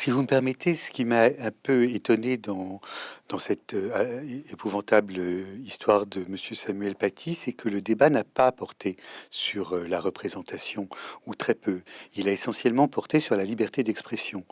Si vous me permettez, ce qui m'a un peu étonné dans, cette euh, épouvantable euh, histoire de Monsieur Samuel Paty, c'est que le débat n'a pas porté sur euh, la représentation, ou très peu. Il a essentiellement porté sur la liberté d'expression.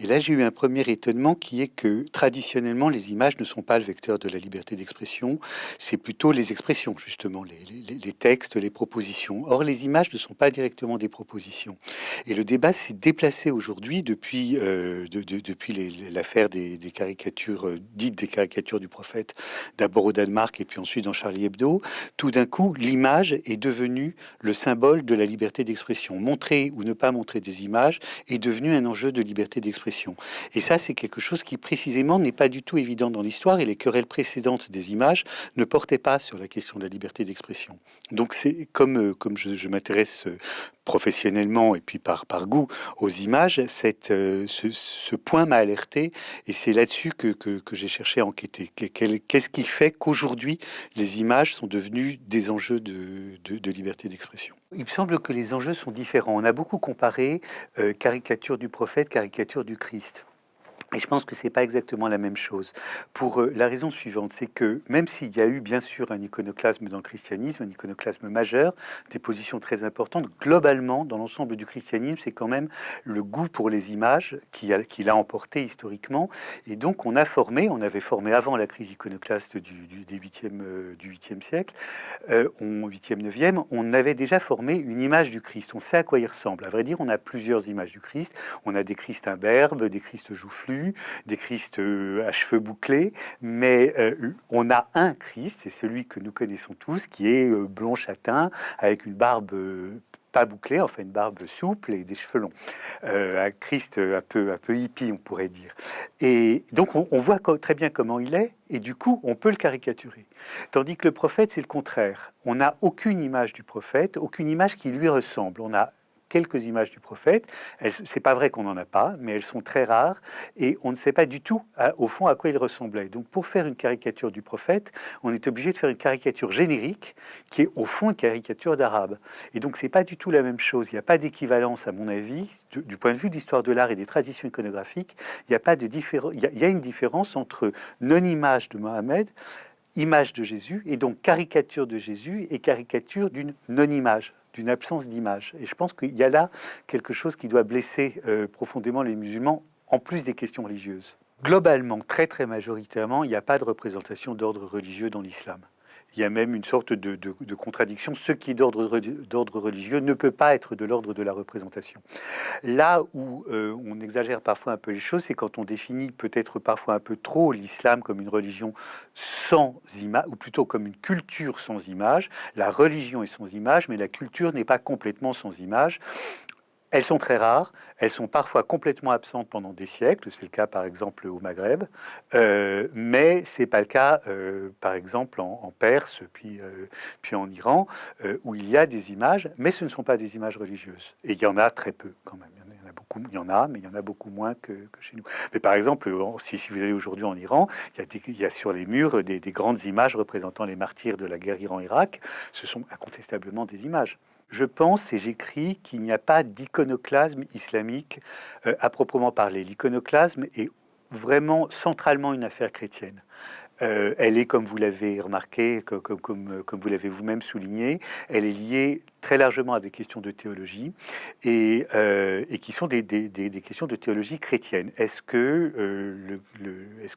Et là, j'ai eu un premier étonnement qui est que traditionnellement, les images ne sont pas le vecteur de la liberté d'expression, c'est plutôt les expressions, justement, les, textes, les propositions. Or, les images ne sont pas directement des propositions. Et le débat s'est déplacé aujourd'hui depuis, depuis l'affaire des, caricatures dites des caricatures du prophète, d'abord au Danemark et puis ensuite dans Charlie Hebdo, tout d'un coup, l'image est devenue le symbole de la liberté d'expression. Montrer ou ne pas montrer des images est devenu un enjeu de liberté d'expression. Et ça, c'est quelque chose qui précisément n'est pas du tout évident dans l'histoire et les querelles précédentes des images ne portaient pas sur la question de la liberté d'expression. Donc c'est comme, euh, comme je, je m'intéresse euh, professionnellement et puis par, par goût aux images, cette, euh, ce, point m'a alerté et c'est là-dessus que, que, j'ai cherché à enquêter. Qu'est-ce qui fait qu'aujourd'hui les images sont devenues des enjeux de, de, liberté d'expression? Il me semble que les enjeux sont différents. On a beaucoup comparé euh, caricature du prophète, caricature du Christ. Et je pense que c'est pas exactement la même chose. Pour euh, la raison suivante, c'est que même s'il y a eu bien sûr un iconoclasme dans le christianisme, un iconoclasme majeur, des positions très importantes, globalement, dans l'ensemble du christianisme, c'est quand même le goût pour les images qui, l'a emporté historiquement. Et donc on a formé, on avait formé avant la crise iconoclaste du, du, des 8e, euh, du 8e siècle, euh, 8e, 9e, on avait déjà formé une image du Christ. On sait à quoi il ressemble. À vrai dire, on a plusieurs images du Christ. On a des Christ imberbes, des Christ joufflus, des Christ euh, à cheveux bouclés, mais euh, on a un Christ, c'est celui que nous connaissons tous, qui est euh, blond châtain, avec une barbe pas bouclée, enfin une barbe souple et des cheveux longs. un Christ un peu, peu hippie, on pourrait dire. Et donc on, on voit très bien comment il est, et du coup on peut le caricaturer. Tandis que le prophète, c'est le contraire. On n'a aucune image du prophète, aucune image qui lui ressemble. On a quelques images du prophète. C'est pas vrai qu'on n'en a pas, mais elles sont très rares et on ne sait pas du tout, au fond, à quoi il ressemblait. Donc, pour faire une caricature du prophète, on est obligé de faire une caricature générique qui est au fond une caricature d'arabe. Et donc, c'est pas du tout la même chose. Il n'y a pas d'équivalence, à mon avis, du, point de vue de l'histoire de l'art et des traditions iconographiques. Il n'y a pas de il y a une différence entre non-image de Mohamed image de Jésus, et donc caricature de Jésus et caricature d'une non-image d'une absence d'image. Et je pense qu'il y a là quelque chose qui doit blesser euh, profondément les musulmans, en plus des questions religieuses. Globalement, très très majoritairement, il n'y a pas de représentation d'ordre religieux dans l'islam il y a même une sorte de, contradiction. Ce qui est d'ordre religieux ne peut pas être de l'ordre de la représentation. Là où euh, on exagère parfois un peu les choses, c'est quand on définit peut-être parfois un peu trop l'islam comme une religion sans image, ou plutôt comme une culture sans image. La religion est sans image, mais la culture n'est pas complètement sans image. Elles sont très rares, elles sont parfois complètement absentes pendant des siècles, c'est le cas par exemple au Maghreb, euh, mais c'est pas le cas euh, par exemple en, Perse, puis, euh, puis en Iran, où il y a des images, mais ce ne sont pas des images religieuses. Et il y en a très peu quand même, il y en a, beaucoup, il y en a, mais il y en a beaucoup moins que, chez nous. Mais par exemple, si, vous allez aujourd'hui en Iran, il y, a sur les murs des grandes images représentant les martyrs de la guerre Iran-Irak, ce sont incontestablement des images. Je pense et j'écris qu'il n'y a pas d'iconoclasme islamique euh, à proprement parler. L'iconoclasme est vraiment centralement une affaire chrétienne. Euh, elle est, comme vous l'avez remarqué, comme, comme, vous l'avez vous-même souligné, elle est liée très largement à des questions de théologie et, euh, qui sont des, questions de théologie chrétienne. Est-ce que,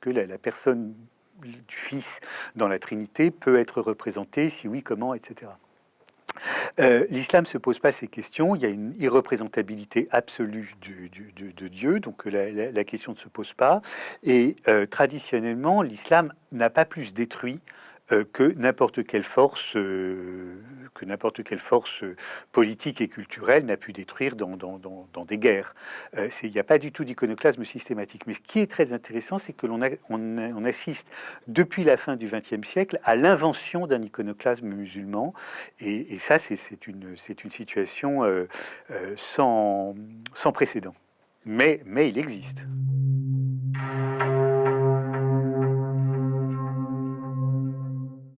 la, personne du Fils dans la Trinité peut être représentée? Si oui, comment, etc. Euh, l'islam se pose pas ces questions. Il y a une irreprésentabilité absolue de, Dieu, donc la, question ne se pose pas. Et euh, traditionnellement, l'islam n'a pas plus détruit que n'importe quelle force, euh, que n'importe quelle force politique et culturelle n'a pu détruire dans, des guerres. Euh, il n'y a pas du tout d'iconoclasme systématique. Mais ce qui est très intéressant, c'est que l'on on, assiste depuis la fin du XXe siècle à l'invention d'un iconoclasme musulman. Et, ça, c'est une, situation sans, précédent. Mais il existe.